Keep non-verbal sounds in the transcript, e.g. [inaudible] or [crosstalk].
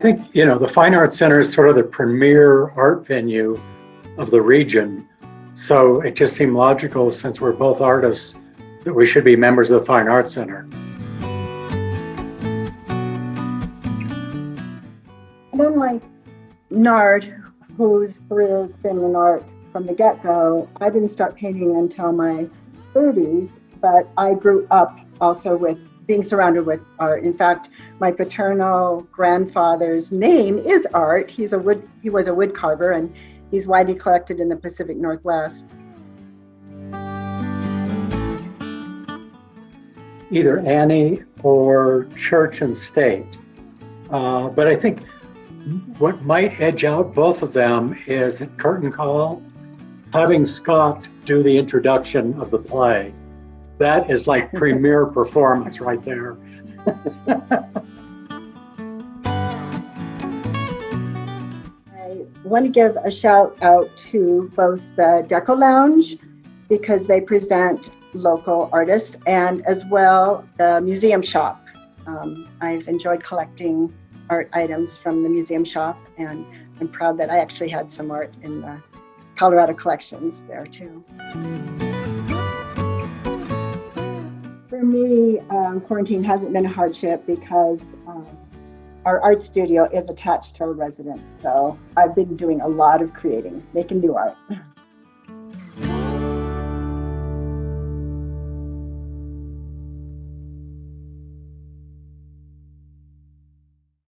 think, you know, the Fine Arts Center is sort of the premier art venue of the region. So it just seemed logical, since we're both artists, that we should be members of the Fine Arts Center. Unlike Nard, whose career has been in art from the get-go, I didn't start painting until my 30s, but I grew up also with being surrounded with art. In fact, my paternal grandfather's name is Art. He's a wood he was a wood carver and he's widely collected in the Pacific Northwest. Either Annie or Church and State. Uh, but I think what might edge out both of them is at Curtain Call, having Scott do the introduction of the play. That is like [laughs] premier performance right there. I want to give a shout out to both the Deco Lounge because they present local artists and as well the museum shop. Um, I've enjoyed collecting art items from the museum shop and I'm proud that I actually had some art in the Colorado collections there too. For me, um, quarantine hasn't been a hardship because um, our art studio is attached to our residence. So I've been doing a lot of creating, making new art. [laughs]